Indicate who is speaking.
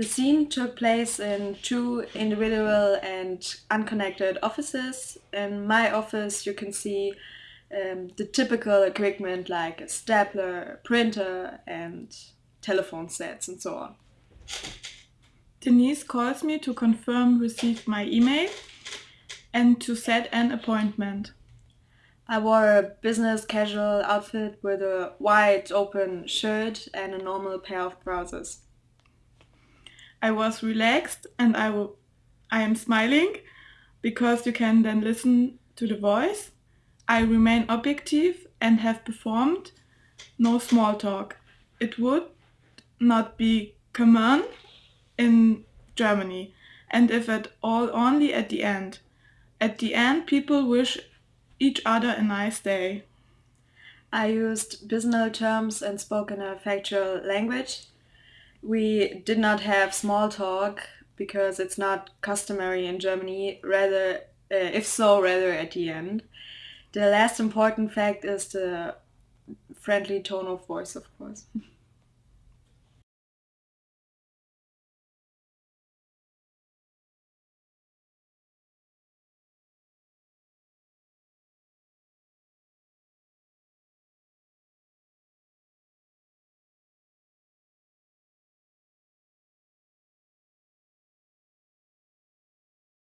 Speaker 1: The scene took place in two individual and unconnected offices. In my office, you can see um, the typical equipment like a stapler, a printer, and telephone sets, and so on.
Speaker 2: Denise calls me to confirm received my email and to set an appointment.
Speaker 1: I wore a business casual outfit with a wide open shirt and a normal pair of trousers.
Speaker 2: I was relaxed and I, I am smiling because you can then listen to the voice. I remain objective and have performed no small talk. It would not be common in Germany and if at all only at the end. At the end people wish each other a nice day.
Speaker 1: I used business terms and spoke in a factual language. We did not have small talk because it's not customary in Germany, rather, uh, if so, rather at the end. The last important fact is the friendly tone of voice, of course.